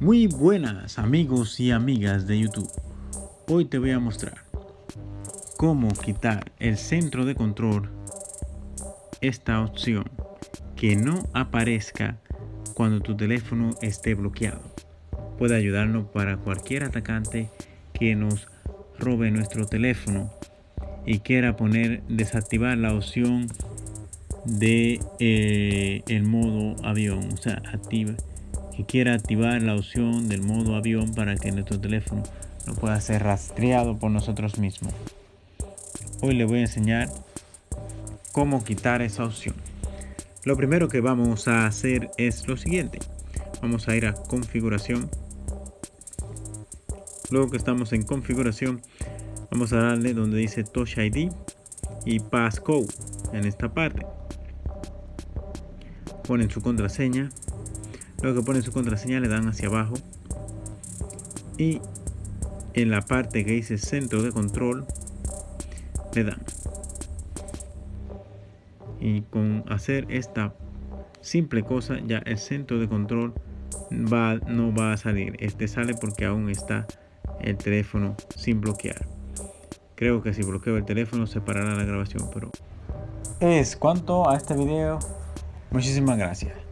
Muy buenas amigos y amigas de YouTube. Hoy te voy a mostrar cómo quitar el centro de control esta opción que no aparezca cuando tu teléfono esté bloqueado. Puede ayudarnos para cualquier atacante que nos robe nuestro teléfono y quiera poner desactivar la opción de eh, el modo avión o sea activa que quiera activar la opción del modo avión para que nuestro teléfono no pueda ser rastreado por nosotros mismos. Hoy le voy a enseñar cómo quitar esa opción. Lo primero que vamos a hacer es lo siguiente. Vamos a ir a configuración. Luego que estamos en configuración vamos a darle donde dice touch id y passcode en esta parte. Ponen su contraseña luego que ponen su contraseña le dan hacia abajo. Y en la parte que dice centro de control le dan. Y con hacer esta simple cosa ya el centro de control va, no va a salir. Este sale porque aún está el teléfono sin bloquear. Creo que si bloqueo el teléfono se parará la grabación pero es cuanto a este video. Muchísimas gracias.